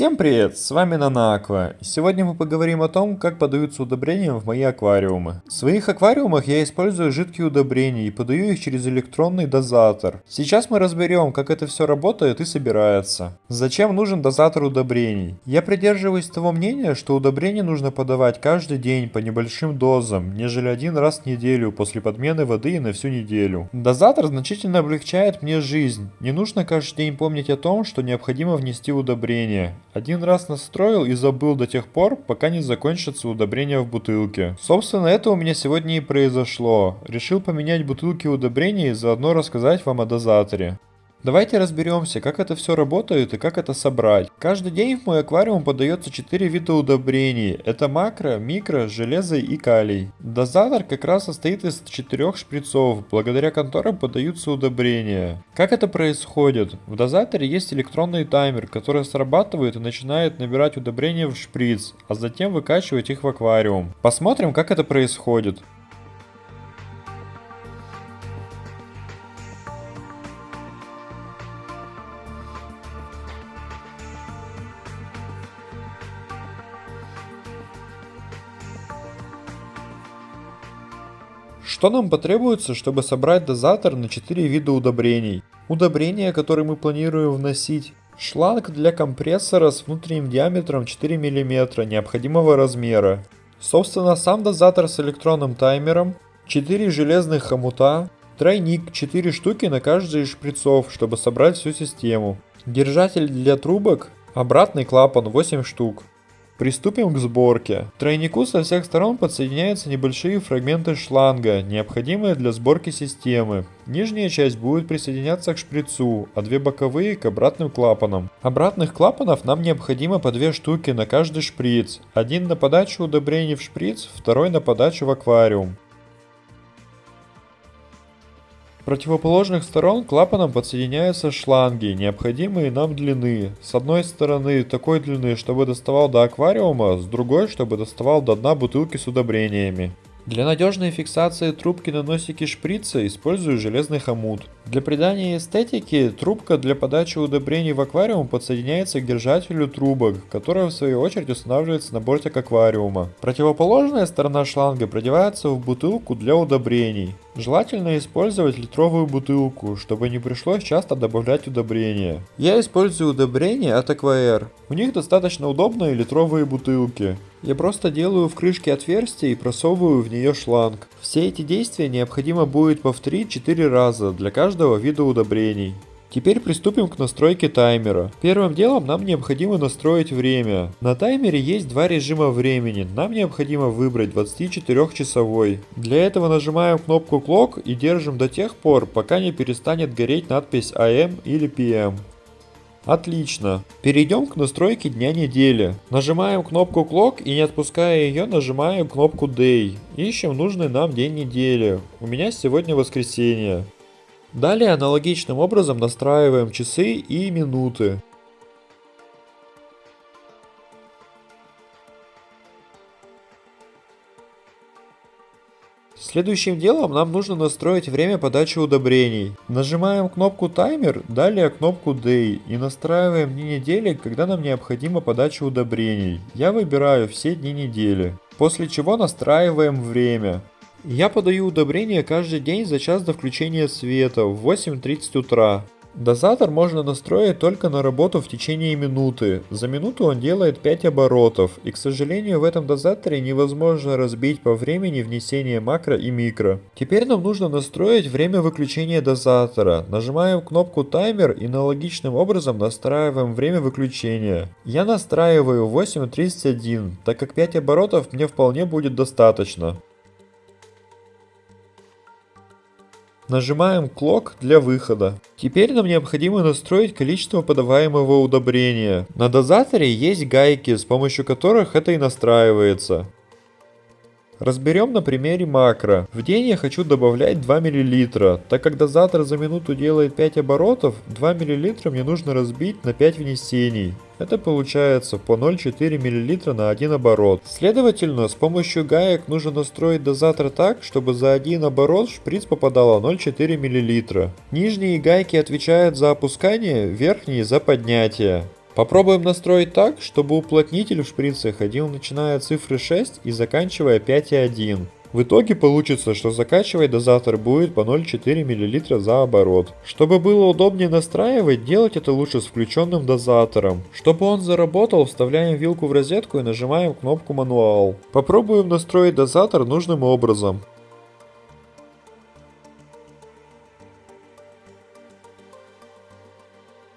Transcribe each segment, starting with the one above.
Всем привет, с вами Нанаква. Сегодня мы поговорим о том, как подаются удобрения в мои аквариумы. В своих аквариумах я использую жидкие удобрения и подаю их через электронный дозатор. Сейчас мы разберем, как это все работает и собирается. Зачем нужен дозатор удобрений? Я придерживаюсь того мнения, что удобрения нужно подавать каждый день по небольшим дозам, нежели один раз в неделю после подмены воды и на всю неделю. Дозатор значительно облегчает мне жизнь. Не нужно каждый день помнить о том, что необходимо внести удобрение. Один раз настроил и забыл до тех пор, пока не закончатся удобрения в бутылке. Собственно, это у меня сегодня и произошло. Решил поменять бутылки удобрений и заодно рассказать вам о дозаторе. Давайте разберемся, как это все работает и как это собрать. Каждый день в мой аквариум подается 4 вида удобрений. Это макро, микро, железо и калий. Дозатор как раз состоит из 4 шприцов, благодаря которым подаются удобрения. Как это происходит? В дозаторе есть электронный таймер, который срабатывает и начинает набирать удобрения в шприц, а затем выкачивать их в аквариум. Посмотрим, как это происходит. Что нам потребуется, чтобы собрать дозатор на 4 вида удобрений? Удобрения, которые мы планируем вносить. Шланг для компрессора с внутренним диаметром 4 мм необходимого размера. Собственно, сам дозатор с электронным таймером. 4 железных хомута. Тройник 4 штуки на каждый из шприцов, чтобы собрать всю систему. Держатель для трубок. Обратный клапан 8 штук. Приступим к сборке. К тройнику со всех сторон подсоединяются небольшие фрагменты шланга, необходимые для сборки системы. Нижняя часть будет присоединяться к шприцу, а две боковые к обратным клапанам. Обратных клапанов нам необходимо по две штуки на каждый шприц. Один на подачу удобрений в шприц, второй на подачу в аквариум противоположных сторон клапаном подсоединяются шланги, необходимые нам длины. С одной стороны такой длины, чтобы доставал до аквариума, с другой, чтобы доставал до дна бутылки с удобрениями. Для надежной фиксации трубки на носике шприца использую железный хомут. Для придания эстетики трубка для подачи удобрений в аквариум подсоединяется к держателю трубок, которая в свою очередь устанавливается на бортик аквариума. Противоположная сторона шланга продевается в бутылку для удобрений. Желательно использовать литровую бутылку, чтобы не пришлось часто добавлять удобрения. Я использую удобрения от Aquair. У них достаточно удобные литровые бутылки. Я просто делаю в крышке отверстие и просовываю в нее шланг. Все эти действия необходимо будет повторить 4 раза для каждого вида удобрений. Теперь приступим к настройке таймера. Первым делом нам необходимо настроить время. На таймере есть два режима времени. Нам необходимо выбрать 24-часовой. Для этого нажимаем кнопку Clock и держим до тех пор, пока не перестанет гореть надпись AM или PM. Отлично. Перейдем к настройке дня недели. Нажимаем кнопку Clock и не отпуская ее, нажимаем кнопку Day. Ищем нужный нам день недели. У меня сегодня воскресенье. Далее аналогичным образом настраиваем часы и минуты. Следующим делом нам нужно настроить время подачи удобрений. Нажимаем кнопку таймер, далее кнопку day и настраиваем дни недели, когда нам необходима подача удобрений. Я выбираю все дни недели. После чего настраиваем время. Я подаю удобрения каждый день за час до включения света в 8.30 утра. Дозатор можно настроить только на работу в течение минуты. За минуту он делает 5 оборотов, и к сожалению в этом дозаторе невозможно разбить по времени внесения макро и микро. Теперь нам нужно настроить время выключения дозатора. Нажимаем кнопку таймер и аналогичным образом настраиваем время выключения. Я настраиваю 8.31, так как 5 оборотов мне вполне будет достаточно. Нажимаем Clock для выхода. Теперь нам необходимо настроить количество подаваемого удобрения. На дозаторе есть гайки, с помощью которых это и настраивается. Разберем на примере макро. В день я хочу добавлять 2 мл. Так как дозатор за минуту делает 5 оборотов, 2 мл мне нужно разбить на 5 внесений. Это получается по 0,4 мл на один оборот. Следовательно, с помощью гаек нужно настроить дозатор так, чтобы за один оборот в шприц попадало 0,4 мл. Нижние гайки отвечают за опускание, верхние за поднятие. Попробуем настроить так, чтобы уплотнитель в шприце ходил начиная от цифры 6 и заканчивая 5,1. В итоге получится, что закачивать дозатор будет по 0,4 мл за оборот. Чтобы было удобнее настраивать, делать это лучше с включенным дозатором. Чтобы он заработал, вставляем вилку в розетку и нажимаем кнопку мануал. Попробуем настроить дозатор нужным образом.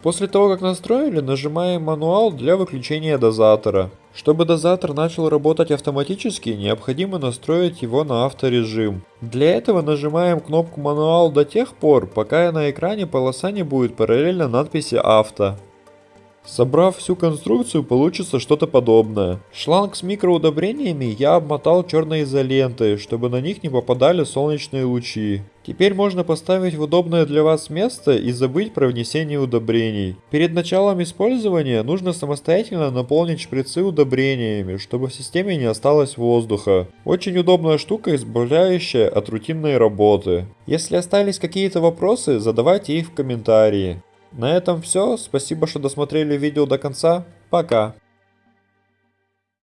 После того, как настроили, нажимаем мануал для выключения дозатора. Чтобы дозатор начал работать автоматически, необходимо настроить его на авторежим. Для этого нажимаем кнопку мануал до тех пор, пока на экране полоса не будет параллельно надписи авто. Собрав всю конструкцию, получится что-то подобное. Шланг с микроудобрениями я обмотал черной изолентой, чтобы на них не попадали солнечные лучи. Теперь можно поставить в удобное для вас место и забыть про внесение удобрений. Перед началом использования нужно самостоятельно наполнить шприцы удобрениями, чтобы в системе не осталось воздуха. Очень удобная штука, избавляющая от рутинной работы. Если остались какие-то вопросы, задавайте их в комментарии. На этом все. Спасибо, что досмотрели видео до конца. Пока.